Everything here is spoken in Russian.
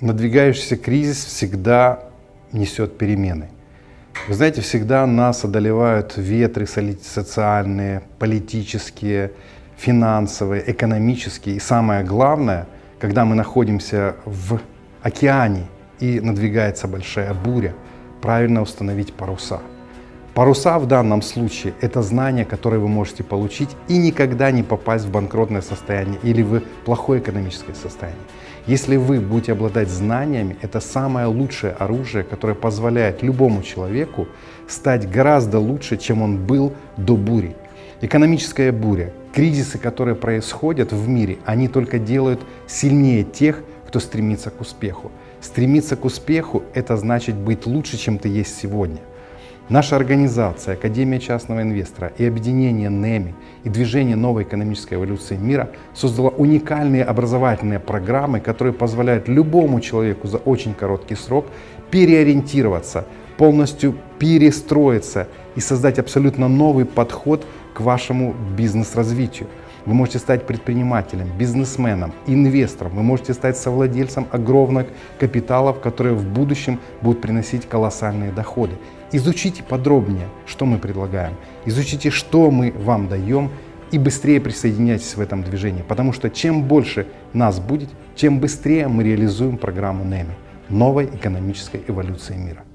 надвигающийся кризис всегда несет перемены. Вы знаете, всегда нас одолевают ветры социальные, политические, финансовые, экономические. И самое главное, когда мы находимся в океане и надвигается большая буря, правильно установить паруса. Паруса в данном случае – это знания, которые вы можете получить и никогда не попасть в банкротное состояние или в плохое экономическое состояние. Если вы будете обладать знаниями, это самое лучшее оружие, которое позволяет любому человеку стать гораздо лучше, чем он был до бури. Экономическая буря, кризисы, которые происходят в мире, они только делают сильнее тех, кто стремится к успеху. Стремиться к успеху – это значит быть лучше, чем ты есть сегодня. Наша организация, Академия частного инвестора и объединение НЭМИ и движение новой экономической эволюции мира создало уникальные образовательные программы, которые позволяют любому человеку за очень короткий срок переориентироваться, полностью перестроиться и создать абсолютно новый подход к вашему бизнес-развитию. Вы можете стать предпринимателем, бизнесменом, инвестором. Вы можете стать совладельцем огромных капиталов, которые в будущем будут приносить колоссальные доходы. Изучите подробнее, что мы предлагаем. Изучите, что мы вам даем и быстрее присоединяйтесь в этом движении. Потому что чем больше нас будет, тем быстрее мы реализуем программу НЭМИ – новой экономической эволюции мира.